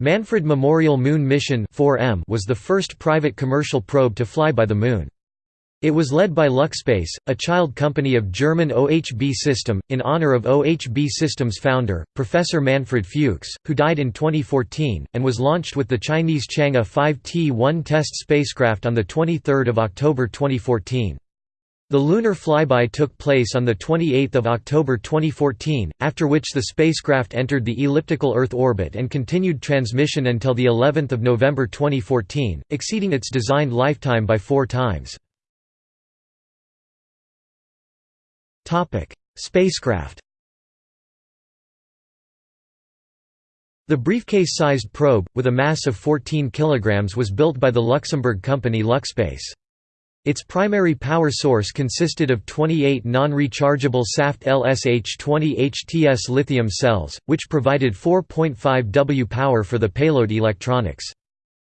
Manfred Memorial Moon Mission was the first private commercial probe to fly by the Moon. It was led by LuxSpace, a child company of German OHB System, in honor of OHB System's founder, Professor Manfred Fuchs, who died in 2014, and was launched with the Chinese Chang'e 5T-1 test spacecraft on 23 October 2014. The lunar flyby took place on 28 October 2014, after which the spacecraft entered the elliptical Earth orbit and continued transmission until of November 2014, exceeding its designed lifetime by four times. Spacecraft The briefcase-sized probe, with a mass of 14 kg was built by the Luxembourg company Luxspace. Its primary power source consisted of 28 non-rechargeable SAFT LSH-20 HTS lithium cells, which provided 4.5 W power for the payload electronics.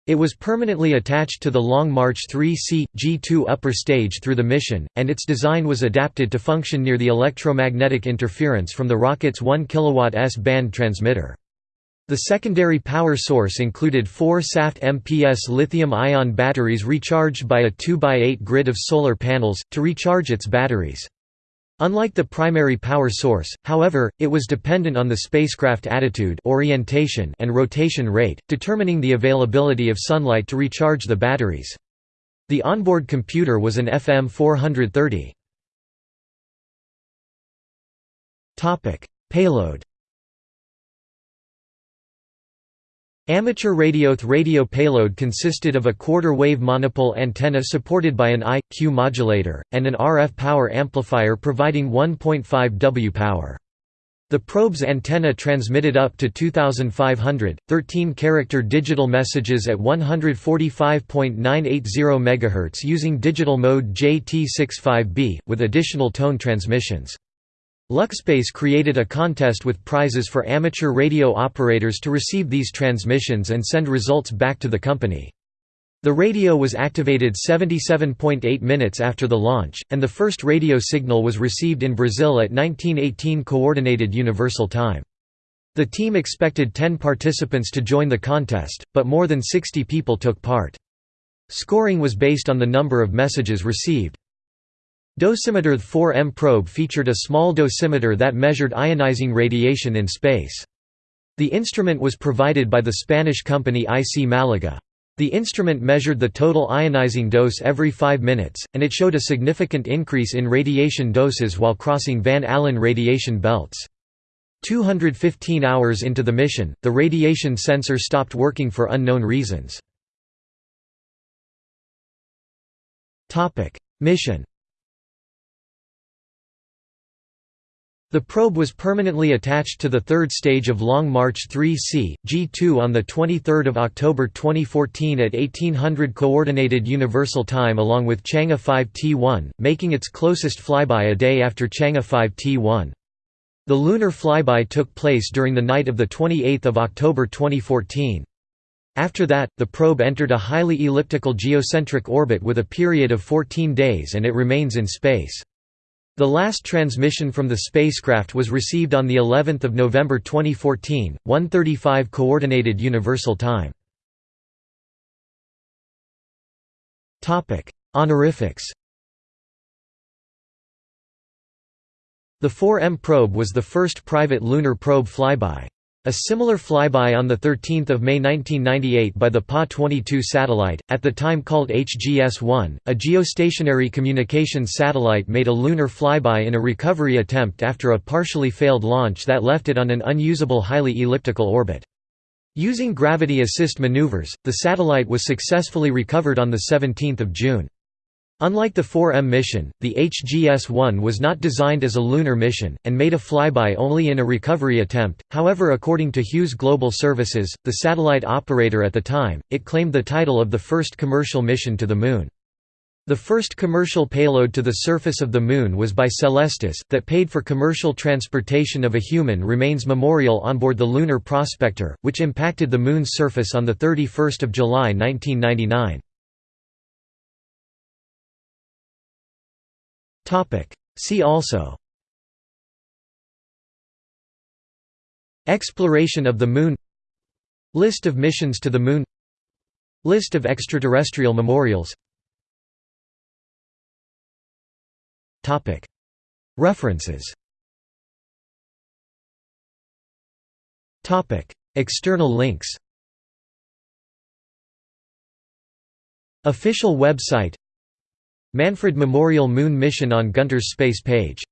It was permanently attached to the Long March 3C, G2 upper stage through the mission, and its design was adapted to function near the electromagnetic interference from the rocket's 1 kW S-band transmitter. The secondary power source included four SAFT MPS lithium-ion batteries recharged by a 2x8 grid of solar panels, to recharge its batteries. Unlike the primary power source, however, it was dependent on the spacecraft attitude orientation and rotation rate, determining the availability of sunlight to recharge the batteries. The onboard computer was an FM 430. Payload Amateur radioth radio payload consisted of a quarter-wave monopole antenna supported by an I.Q modulator, and an RF power amplifier providing 1.5 W power. The probe's antenna transmitted up to 2,500, 13-character digital messages at 145.980 MHz using digital mode JT65B, with additional tone transmissions. Luxspace created a contest with prizes for amateur radio operators to receive these transmissions and send results back to the company. The radio was activated 77.8 minutes after the launch, and the first radio signal was received in Brazil at 1918 Coordinated Universal Time. The team expected 10 participants to join the contest, but more than 60 people took part. Scoring was based on the number of messages received. Dosimeter The 4M probe featured a small dosimeter that measured ionizing radiation in space. The instrument was provided by the Spanish company IC Malaga. The instrument measured the total ionizing dose every 5 minutes, and it showed a significant increase in radiation doses while crossing Van Allen radiation belts. 215 hours into the mission, the radiation sensor stopped working for unknown reasons. Mission The probe was permanently attached to the third stage of Long March 3C, G2 on 23 October 2014 at 1800 Coordinated Universal Time along with Chang'e 5T1, making its closest flyby a day after Chang'e 5T1. The lunar flyby took place during the night of 28 October 2014. After that, the probe entered a highly elliptical geocentric orbit with a period of 14 days and it remains in space. The last transmission from the spacecraft was received on the 11th of November 2014, 1:35 coordinated universal time. Topic: Honorifics. The 4M probe was the first private lunar probe flyby. A similar flyby on 13 May 1998 by the PAS-22 satellite, at the time called HGS-1, a geostationary communications satellite made a lunar flyby in a recovery attempt after a partially failed launch that left it on an unusable highly elliptical orbit. Using gravity assist maneuvers, the satellite was successfully recovered on 17 June. Unlike the 4M mission, the HGS-1 was not designed as a lunar mission, and made a flyby only in a recovery attempt, however according to Hughes Global Services, the satellite operator at the time, it claimed the title of the first commercial mission to the Moon. The first commercial payload to the surface of the Moon was by Celestis, that paid for commercial transportation of a human remains memorial onboard the Lunar Prospector, which impacted the Moon's surface on 31 July 1999. See also. Exploration of the Moon. List of missions to the Moon. List of extraterrestrial memorials. References. External links. Official website Manfred Memorial Moon Mission on Gunter's Space page